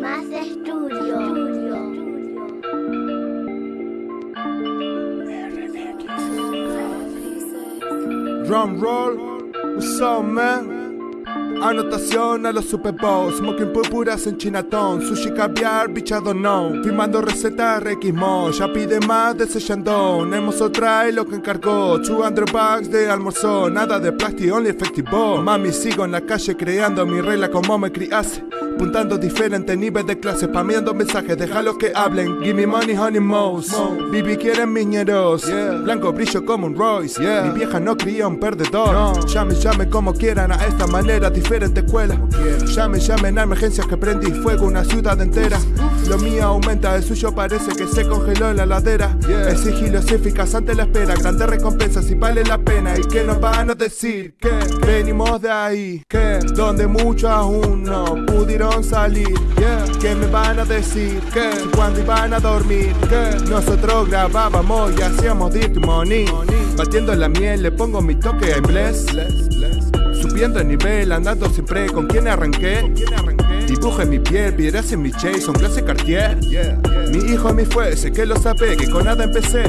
Más estudio. Drum roll, what's up man? Anotación a los Super Bowl, smoking purpuras en Chinatown, sushi caviar, bichado no, firmando recetas requismo, ya pide más de ese Shandong, Hermoso trae lo que encargó, 200 bucks de almuerzo, nada de plástico, only efectivo, mami sigo en la calle creando mi regla como me criase, Puntando diferentes niveles de clase, pameando mensajes, déjalo que hablen. Give me money, honey mouse. Bibi quieren miñeros. Blanco brillo como un Royce. Mi vieja no cría un perdedor. Llame, llame como quieran a esta manera, diferente escuela. Llame, llamen a emergencias que prendí fuego una ciudad entera. Lo mío aumenta, el suyo parece que se congeló en la ladera. El sigilo es eficaz ante la espera, grandes recompensas y vale la pena. ¿Y que nos van a decir? Que venimos de ahí, que donde muchos aún no pudieron salir. ¿Qué me van a decir? ¿Qué? Cuando iban a dormir? ¿Qué? Nosotros grabábamos y hacíamos dirty money. Batiendo la miel, le pongo mi toque en bless. Subiendo el nivel, andando siempre con quien arranqué. Dibujo en mi piel, piedras en mi chase, son clase Cartier. Mi hijo mi fue, sé que lo sabe, que con nada empecé.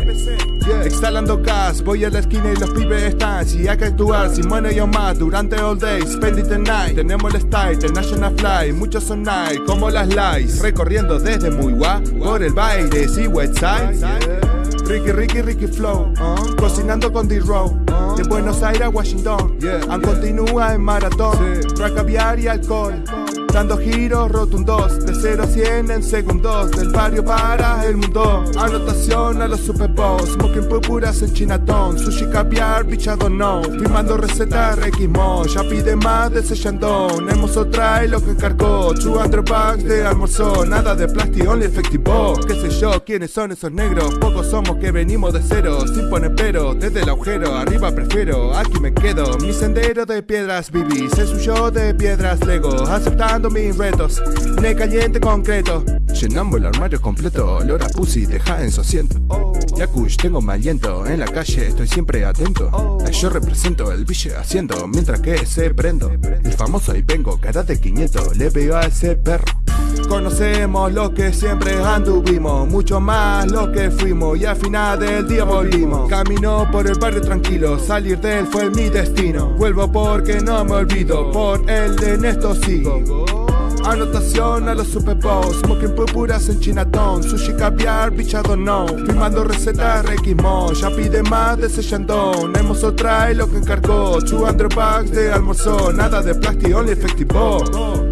Exhalando gas, voy a la esquina y los pibes están. Si hay que actuar, sin money o más, durante all day, spend it the night. Tenemos el style, the national fly, muchos son night, como las lights. Recorriendo desde muy guap, por el baile, sí, westside. Ricky, Ricky, Ricky Flow, cocinando con D-Row, de Buenos Aires a Washington, han continúa en maratón, track caviar y alcohol. Dando giros rotundos, de 0 a 100 en segundos, del barrio para el mundo. Anotación a los Super Bowls, smoking purpuras en Chinatown, sushi caviar, bichado no. Firmando recetas requismo, ya pide más de ese Shandong. Hermoso trae lo que encargó, 200 bucks de almuerzo, nada de plástico, only efectivo. Qué sé yo, quiénes son esos negros, pocos somos que venimos de cero, sin poner pero, desde el agujero, arriba prefiero, aquí me quedo. Mi sendero de piedras viví, se suyo de piedras lego, aceptando mis retos Ne caliente concreto. Llenamos el armario completo Olor a pussy, deja en su asiento Yakush, tengo mal aliento En la calle estoy siempre atento. Yo represento el biche haciendo Mientras que se prendo. El famoso y vengo, cara de 500 Le veo a ese perro Conocemos lo que siempre anduvimos, mucho más lo que fuimos y al final del día volvimos. Camino por el barrio tranquilo, salir de él fue mi destino. Vuelvo porque no me olvido, por el de Néstor sigo. Anotación a los Super Bowls, smoking purpuras en Chinatown, sushi caviar, bichado no, firmando recetas requismo, ya pide más de ese Shandong, Hermoso trae lo que encargó, 200 bucks de almuerzo, nada de plástico, only efectivo.